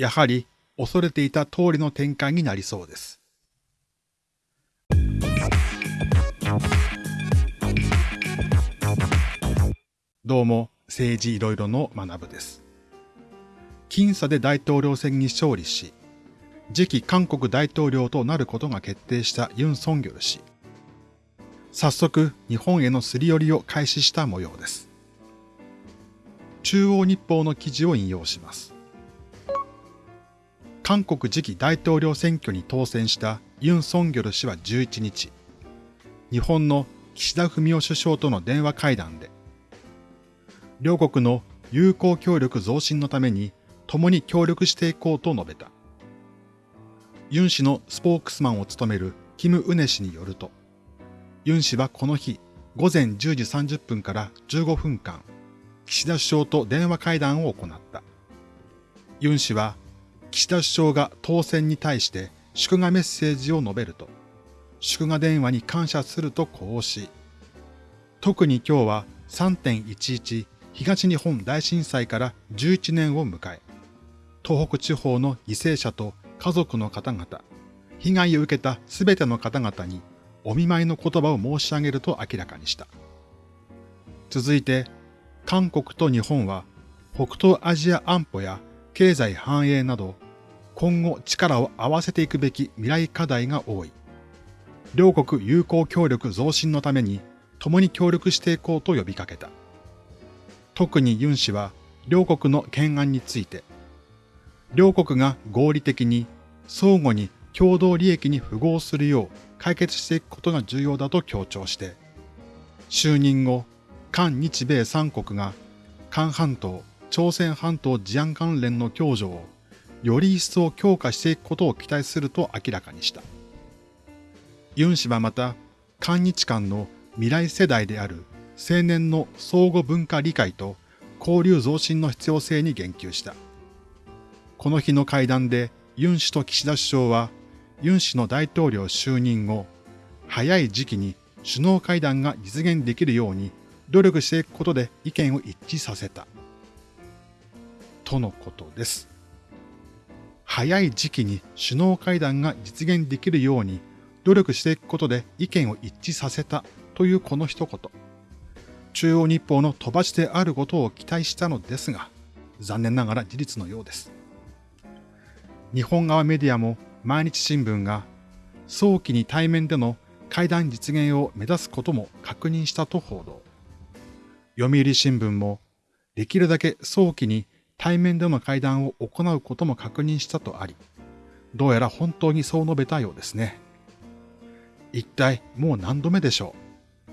やはり恐れていた通りの展開になりそうです。どうも、政治いろいろの学部です。僅差で大統領選に勝利し、次期韓国大統領となることが決定したユン・ソンギョル氏。早速、日本へのすり寄りを開始した模様です。中央日報の記事を引用します。韓国次期大統領選挙に当選したユン・ソンギョル氏は11日、日本の岸田文雄首相との電話会談で、両国の友好協力増進のために共に協力していこうと述べた。ユン氏のスポークスマンを務めるキム・ウネ氏によると、ユン氏はこの日午前10時30分から15分間、岸田首相と電話会談を行った。ユン氏は、岸田首相が当選に対して祝賀メッセージを述べると、祝賀電話に感謝するとこうし、特に今日は3.11東日本大震災から11年を迎え、東北地方の犠牲者と家族の方々、被害を受けたすべての方々にお見舞いの言葉を申し上げると明らかにした。続いて、韓国と日本は北東アジア安保や経済繁栄など今後力を合わせていくべき未来課題が多い。両国友好協力増進のために共に協力していこうと呼びかけた。特にユン氏は両国の懸案について、両国が合理的に相互に共同利益に符合するよう解決していくことが重要だと強調して、就任後、韓日米三国が韓半島、朝鮮半島治安関連の共助をより一層強化していくことを期待すると明らかにした。ユン氏はまた、韓日間の未来世代である青年の相互文化理解と交流増進の必要性に言及した。この日の会談でユン氏と岸田首相は、ユン氏の大統領就任後、早い時期に首脳会談が実現できるように努力していくことで意見を一致させた。とのことです。早い時期に首脳会談が実現できるように努力していくことで意見を一致させたというこの一言。中央日報の飛ばしであることを期待したのですが、残念ながら事実のようです。日本側メディアも毎日新聞が早期に対面での会談実現を目指すことも確認したと報道。読売新聞もできるだけ早期に対面での会談を行うことも確認したとあり、どうやら本当にそう述べたようですね。一体もう何度目でしょう？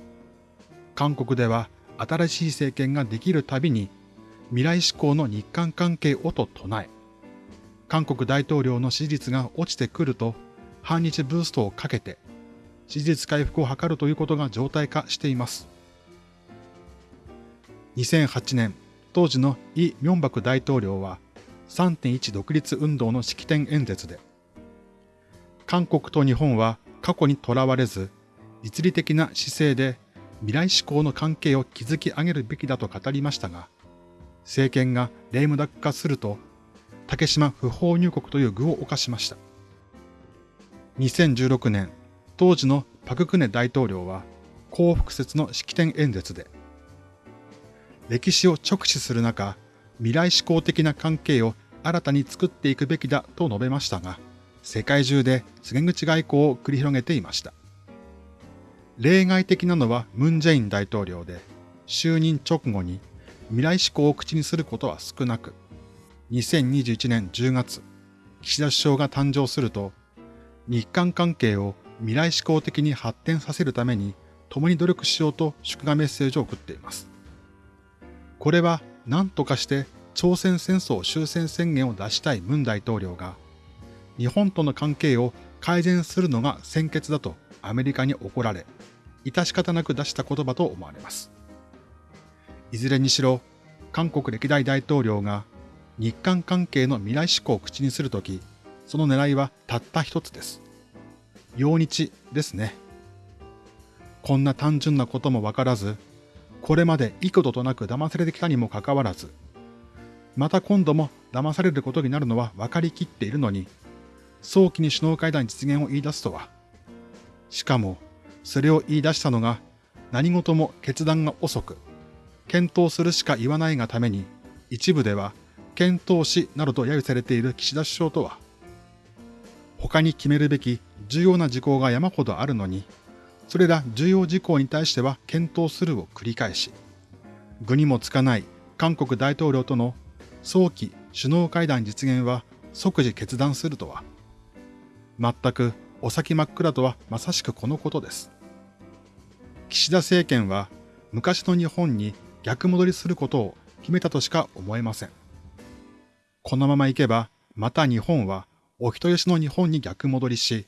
韓国では新しい政権ができるたびに未来志向の日韓関係をと唱え、韓国大統領の支持率が落ちてくると反日ブーストをかけて支持率回復を図るということが常態化しています。2008年、当時のイ・ミョンバク大統領は3.1独立運動の式典演説で、韓国と日本は過去にとらわれず、実利的な姿勢で未来志向の関係を築き上げるべきだと語りましたが、政権がレイムダック化すると、竹島不法入国という具を犯しました。2016年、当時のパククネ大統領は、幸福説の式典演説で、歴史を直視する中、未来志向的な関係を新たに作っていくべきだと述べましたが、世界中で告げ口外交を繰り広げていました。例外的なのはムン・ジェイン大統領で、就任直後に未来志向を口にすることは少なく、2021年10月、岸田首相が誕生すると、日韓関係を未来志向的に発展させるために共に努力しようと祝賀メッセージを送っています。これは何とかして朝鮮戦争終戦宣言を出したいムン大統領が、日本との関係を改善するのが先決だとアメリカに怒られ、致し方なく出した言葉と思われます。いずれにしろ、韓国歴代大統領が日韓関係の未来志向を口にするとき、その狙いはたった一つです。陽日ですね。こんな単純なこともわからず、これまで幾度となく騙されてきたにもかかわらず、また今度も騙されることになるのは分かりきっているのに、早期に首脳会談実現を言い出すとは。しかも、それを言い出したのが何事も決断が遅く、検討するしか言わないがために、一部では検討しなどと揶揄されている岸田首相とは、他に決めるべき重要な事項が山ほどあるのに、それら重要事項に対しては検討するを繰り返し、具にもつかない韓国大統領との早期首脳会談実現は即時決断するとは、全くお先真っ暗とはまさしくこのことです。岸田政権は昔の日本に逆戻りすることを決めたとしか思えません。このままいけば、また日本はお人よしの日本に逆戻りし、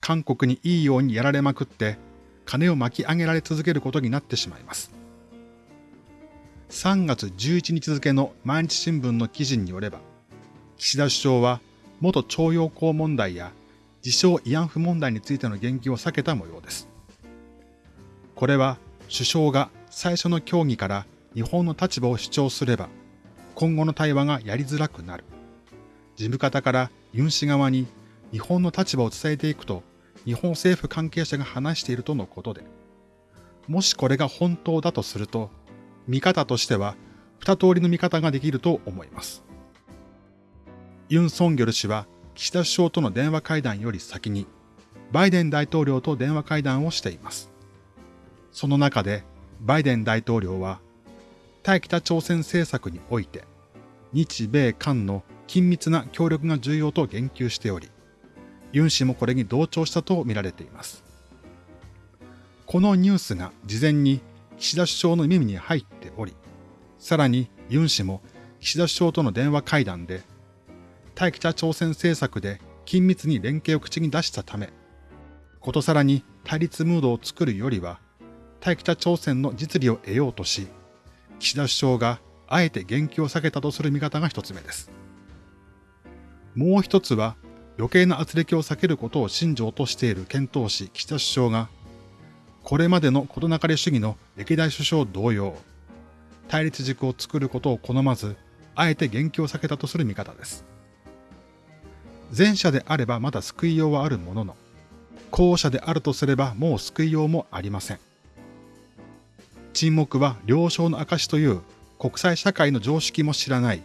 韓国にいいようにやられまくって、金を巻き上げられ続けることになってしまいます。3月11日付の毎日新聞の記事によれば、岸田首相は元徴用工問題や自称慰安婦問題についての言及を避けた模様です。これは首相が最初の協議から日本の立場を主張すれば、今後の対話がやりづらくなる。事務方からユン氏側に日本の立場を伝えていくと、日本政府関係者が話しているとのことで、もしこれが本当だとすると、見方としては二通りの見方ができると思います。ユン・ソンギョル氏は岸田首相との電話会談より先に、バイデン大統領と電話会談をしています。その中でバイデン大統領は対北朝鮮政策において日米韓の緊密な協力が重要と言及しており、ユン氏もこれに同調したと見られています。このニュースが事前に岸田首相の耳に入っており、さらにユン氏も岸田首相との電話会談で、対北朝鮮政策で緊密に連携を口に出したため、ことさらに対立ムードを作るよりは、対北朝鮮の実利を得ようとし、岸田首相があえて言及を避けたとする見方が一つ目です。もう一つは、余計な圧力を避けることを信条としている検討士岸田首相が、これまでの事なかれ主義の歴代首相同様、対立軸を作ることを好まず、あえて言及を避けたとする見方です。前者であればまだ救いようはあるものの、後者であるとすればもう救いようもありません。沈黙は了承の証という国際社会の常識も知らない、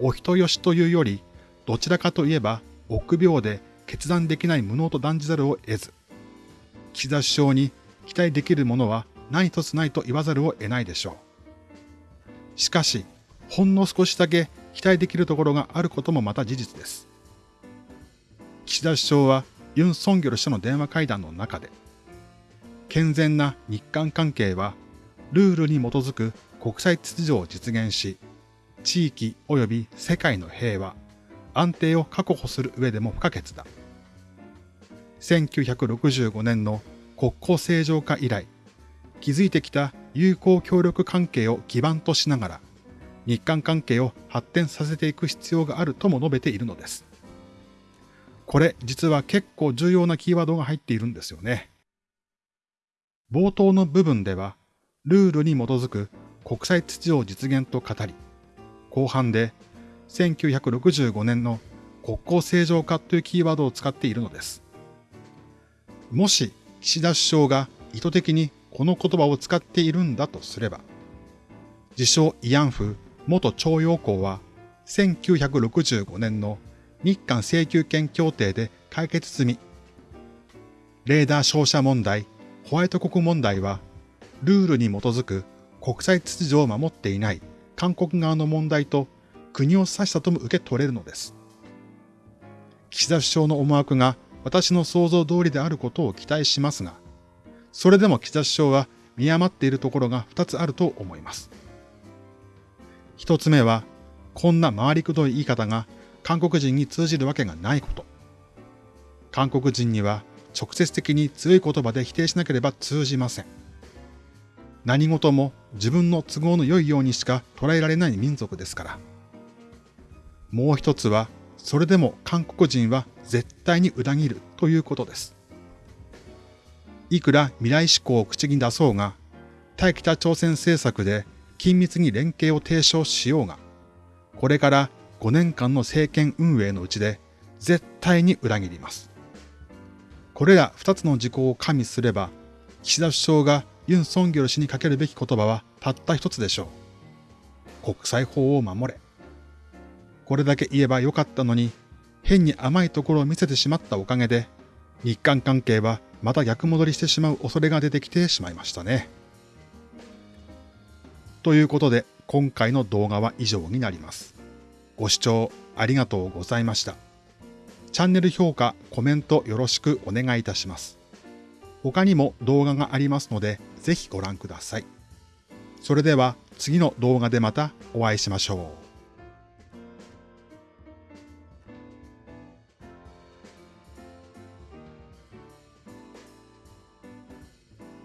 お人よしというより、どちらかといえば臆病で決断できない無能と断じざるを得ず、岸田首相に期待できるものは何一つないと言わざるを得ないでしょう。しかし、ほんの少しだけ期待できるところがあることもまた事実です。岸田首相はユン・ソンギョル氏との電話会談の中で、健全な日韓関係はルールに基づく国際秩序を実現し、地域及び世界の平和、安定を確保する上でも不可欠だ。1965年の国交正常化以来、築いてきた友好協力関係を基盤としながら、日韓関係を発展させていく必要があるとも述べているのです。これ実は結構重要なキーワードが入っているんですよね。冒頭の部分では、ルールに基づく国際秩序を実現と語り、後半で1965年の国交正常化というキーワードを使っているのです。もし岸田首相が意図的にこの言葉を使っているんだとすれば、自称慰安婦元徴用工は1965年の日韓請求権協定で解決済み、レーダー照射問題、ホワイト国問題はルールに基づく国際秩序を守っていない韓国側の問題と国を指したとも受け取れるのです。岸田首相の思惑が私の想像通りであることを期待しますが、それでも岸田首相は見余っているところが2つあると思います。一つ目は、こんな回りくどい言い方が韓国人に通じるわけがないこと。韓国人には直接的に強い言葉で否定しなければ通じません。何事も自分の都合の良いようにしか捉えられない民族ですから。もう一つは、それでも韓国人は絶対に裏切るということです。いくら未来志向を口に出そうが、対北朝鮮政策で緊密に連携を提唱しようが、これから5年間の政権運営のうちで絶対に裏切ります。これら2つの事項を加味すれば、岸田首相がユン・ソンギョル氏にかけるべき言葉はたった一つでしょう。国際法を守れ。これだけ言えばよかったのに、変に甘いところを見せてしまったおかげで、日韓関係はまた逆戻りしてしまう恐れが出てきてしまいましたね。ということで、今回の動画は以上になります。ご視聴ありがとうございました。チャンネル評価、コメントよろしくお願いいたします。他にも動画がありますので、ぜひご覧ください。それでは次の動画でまたお会いしましょう。